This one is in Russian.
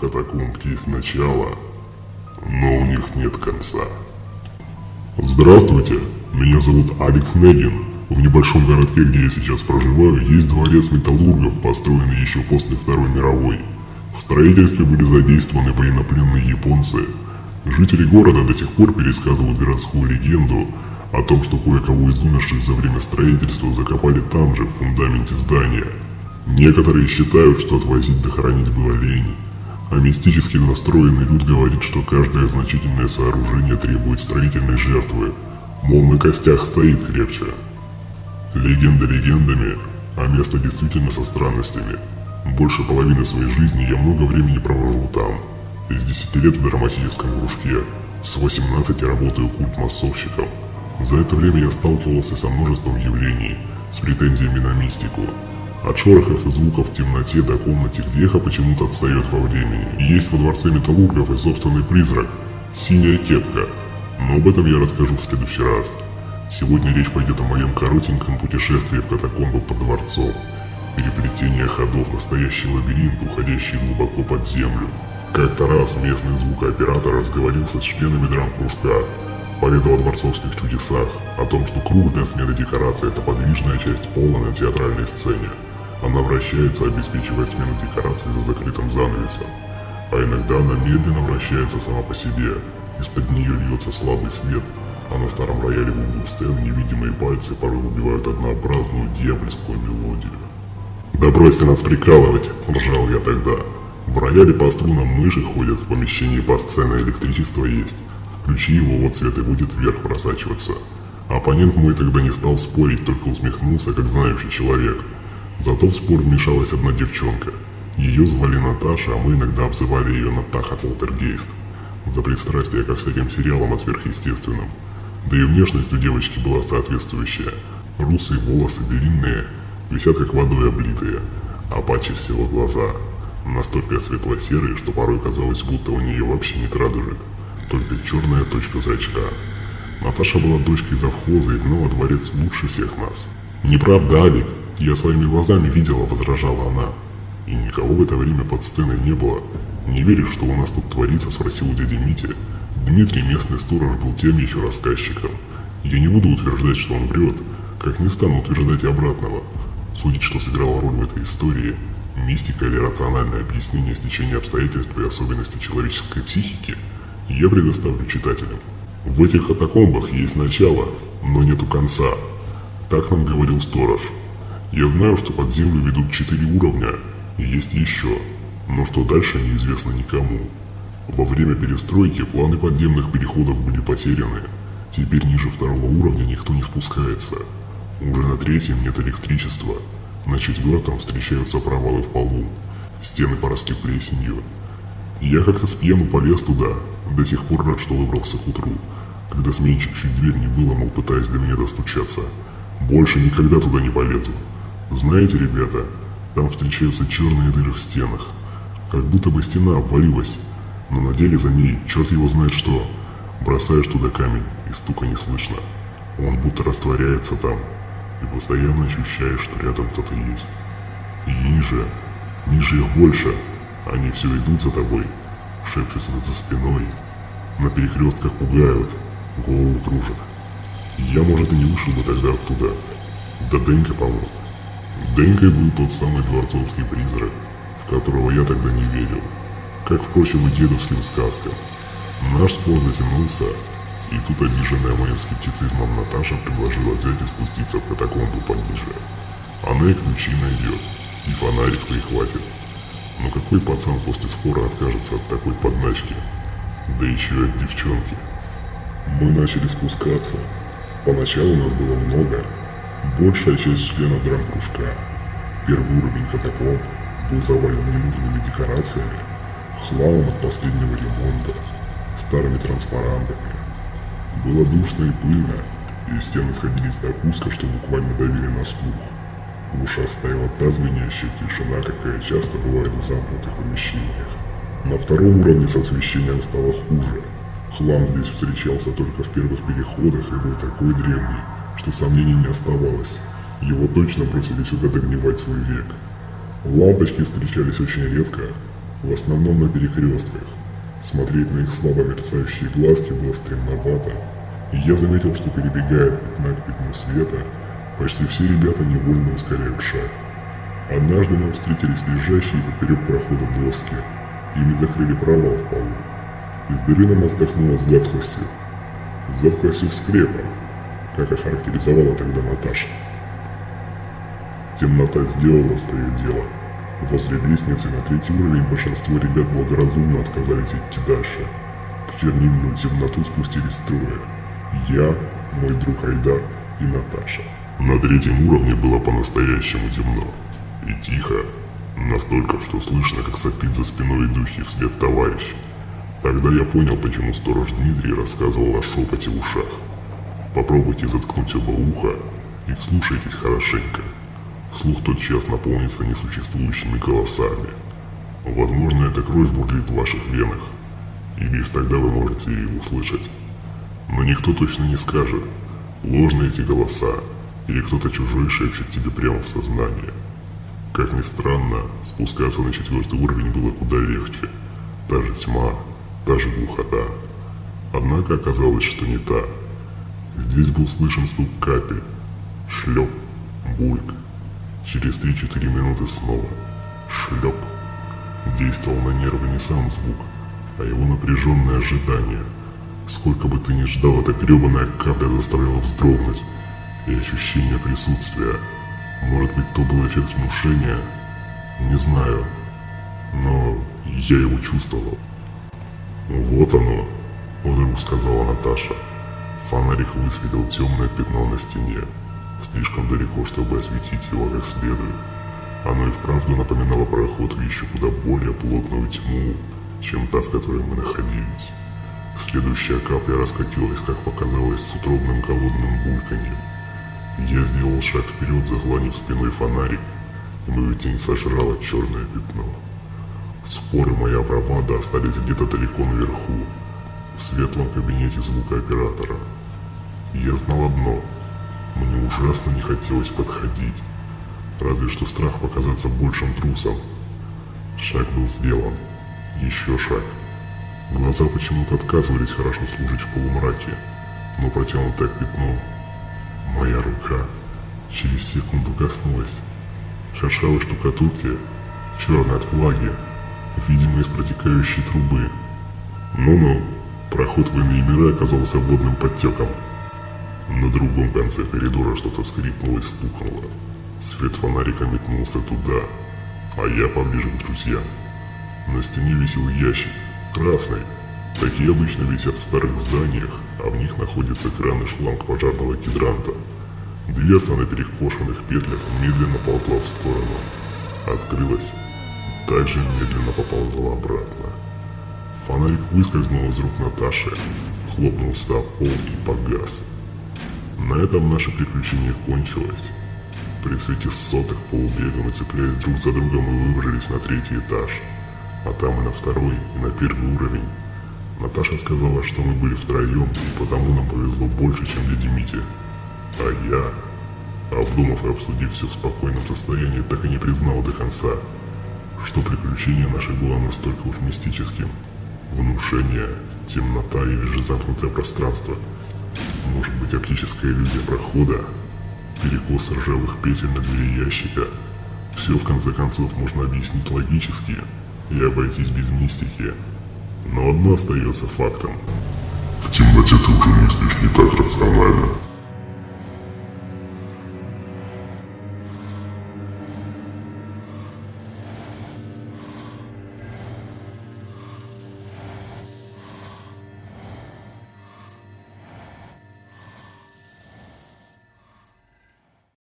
катакомб есть начало, но у них нет конца. Здравствуйте, меня зовут Алекс Негин. В небольшом городке, где я сейчас проживаю, есть дворец металлургов, построенный еще после Второй мировой. В строительстве были задействованы военнопленные японцы. Жители города до сих пор пересказывают городскую легенду о том, что кое-кого из умерших за время строительства закопали там же, в фундаменте здания. Некоторые считают, что отвозить дохоронить было лень, а мистически настроенный люд говорит, что каждое значительное сооружение требует строительной жертвы, мол на костях стоит крепче. Легенда легендами, а место действительно со странностями. Больше половины своей жизни я много времени провожу там. Из 10 лет в драматическом кружке, с 18 работаю культ-массовщиком. За это время я сталкивался со множеством явлений, с претензиями на мистику, от шорохов и звуков в темноте до комнате, где эхо почему-то отстает во времени. Есть во дворце металлургов и собственный призрак – синяя кепка. Но об этом я расскажу в следующий раз. Сегодня речь пойдет о моем коротеньком путешествии в катакомбы под дворцом. Переплетение ходов, настоящий лабиринт, уходящий глубоко под землю. Как-то раз местный звукооператор разговорился с членами драм-кружка, поведал о дворцовских чудесах, о том, что круг для смены декорации – это подвижная часть пола на театральной сцене. Она вращается, обеспечивая смену декораций за закрытым занавесом. А иногда она медленно вращается сама по себе. Из-под нее льется слабый свет, а на старом рояле в углу сцены невидимые пальцы порой убивают однообразную дьявольскую мелодию. «Да бросьте нас прикалывать!» – ржал я тогда. В рояле по струнам мыши ходят, в помещении по сцене электричество есть. Включи его, вот свет и будет вверх просачиваться. Оппонент мой тогда не стал спорить, только усмехнулся, как знающий человек – Зато в спор вмешалась одна девчонка. Ее звали Наташа, а мы иногда обзывали ее Натаха Полтергейст. За пристрастие ко всяким сериалам о сверхъестественном. Да и внешность у девочки была соответствующая. Русые волосы длинные, висят как водой облитые, а паче всего глаза. Настолько светло-серые, что порой казалось, будто у нее вообще нет радужек, только черная точка зрачка. Наташа была дочкой завхоза и знала дворец лучше всех нас. Неправда, Алик, «Я своими глазами видела», — возражала она. «И никого в это время под сценой не было. Не веришь, что у нас тут творится?» — спросил у дяди Мити. Дмитрий, местный сторож, был тем еще рассказчиком. Я не буду утверждать, что он врет, как не стану утверждать обратного. Судить, что сыграла роль в этой истории, мистика или рациональное объяснение стечения обстоятельств и особенностей человеческой психики, я предоставлю читателям. В этих катакомбах есть начало, но нету конца. Так нам говорил сторож. Я знаю, что под землю ведут четыре уровня, и есть еще, но что дальше неизвестно никому. Во время перестройки планы подземных переходов были потеряны. Теперь ниже второго уровня никто не спускается. Уже на третьем нет электричества. На четвертом встречаются провалы в полу. Стены поросли плесенью. Я как-то с пьяну полез туда. До сих пор рад, что выбрался к утру. Когда сменщик чуть дверь не выломал, пытаясь до меня достучаться. Больше никогда туда не полезу. Знаете, ребята, там встречаются черные дыры в стенах. Как будто бы стена обвалилась, но на деле за ней черт его знает что. Бросаешь туда камень, и стука не слышно. Он будто растворяется там, и постоянно ощущаешь, что рядом кто-то есть. И ниже, ниже их больше, они все идут за тобой, шепчутся за спиной, на перекрестках пугают, голову кружат. Я, может, и не вышел бы тогда оттуда. Да Денька помог. Денькой был тот самый дворцовский призрак, в которого я тогда не верил, как, впрочем, и дедовским сказкам. Наш спор затянулся, и тут обиженная моим скептицизмом Наташа предложила взять и спуститься в катакомбу пониже. Она и ключи найдет, и фонарик прихватит. Но какой пацан после спора откажется от такой подначки? Да еще и от девчонки. Мы начали спускаться. Поначалу нас было много, Большая часть членов драм-кружка. Первый уровень катакомб был завален ненужными декорациями, хламом от последнего ремонта, старыми транспарантами. Было душно и пыльно, и стены сходились так узко, что буквально давили на слух. В ушах стояла та звенящая тишина, какая часто бывает в замкнутых помещениях. На втором уровне с освещением стало хуже. Хлам здесь встречался только в первых переходах и был такой древний, что сомнений не оставалось. Его точно бросили сюда догнивать свой век. Лампочки встречались очень редко, В основном на перекрестках. Смотреть на их слабо мерцающие глазки было стремновато, и я заметил, что перебегая от пятна к пятну света, почти все ребята невольно ускоряют шаг. Однажды нам встретились лежащие поперек прохода доски, ими закрыли провал в полу. Из дыры на нас дохнуло затхлостью. Затхлостью скрепа, как охарактеризовала тогда Наташа. Темнота сделала свое дело. Возле лестницы на третий уровень большинство ребят благоразумно отказались идти дальше. В чернильную темноту спустились трое. Я, мой друг Айдар и Наташа. На третьем уровне было по-настоящему темно. И тихо. Настолько, что слышно, как сопит за спиной идущий вслед товарищ. Тогда я понял, почему сторож Дмитрий рассказывал о шепоте в ушах. Попробуйте заткнуть оба уха и вслушайтесь хорошенько. Слух тотчас наполнится несуществующими голосами. Возможно, эта кровь бурлит в ваших венах, и лишь тогда вы можете ее услышать. Но никто точно не скажет, ложны эти голоса, или кто-то чужой шепчет тебе прямо в сознание. Как ни странно, спускаться на четвертый уровень было куда легче. Та же тьма, та же глухота. Однако оказалось, что не та. Здесь был слышен стук капель, шлеп, бульк, Через 3-4 минуты снова. Шлеп. Действовал на нервы не сам звук, а его напряженное ожидание. Сколько бы ты ни ждал, эта гребаная капля заставляла вздрогнуть. И ощущение присутствия. Может быть, то был эффект внушения? Не знаю. Но я его чувствовал. «Вот оно», — вдруг сказала Наташа. Фонарик высветил темное пятно на стене слишком далеко, чтобы осветить его как следует. Оно и вправду напоминало проход в еще куда более плотную тьму, чем та, в которой мы находились. Следующая капля раскатилась, как показалось, с утробным голодным бульканьем. Я сделал шаг вперед, загланив спиной фонарик, и мою тень сожрала черное пятно. Споры моя бравада остались где-то далеко наверху, в светлом кабинете звукооператора. Я знал одно — мне ужасно не хотелось подходить. Разве что страх показаться большим трусом. Шаг был сделан. Еще шаг. Глаза почему-то отказывались хорошо служить в полумраке, но протянутое пятно, моя рука, через секунду коснулась. Шершавой штукатурки, черной от влаги, видимо из протекающей трубы. Ну-ну, проход в иные миры оказался водным подтеком. На другом конце коридора что-то скрипнуло и стукнуло. Свет фонарика метнулся туда, а я поближе к друзьям. На стене висел ящик, красный. Такие обычно висят в старых зданиях, а в них находится кран и шланг пожарного гидранта. Дверца на перекошенных петлях медленно ползла в сторону. Открылась, также медленно поползла обратно. Фонарик выскользнул из рук Наташи, хлопнулся о пол и погас. На этом наше приключение кончилось. При свете сотых полубега мы цепляясь друг за другом и выбрались на третий этаж, а там и на второй, и на первый уровень. Наташа сказала, что мы были втроем, и потому нам повезло больше, чем дяде Мите. А я, обдумав и обсудив все в спокойном состоянии, так и не признал до конца, что приключение наше было настолько уж мистическим. Внушение, темнота или же замкнутое пространство – может быть оптическая иллюзия прохода, перекос ржавых петель на двери ящика. Все в конце концов можно объяснить логически и обойтись без мистики. Но одно остается фактом. В темноте ты уже мыслишь не так рационально.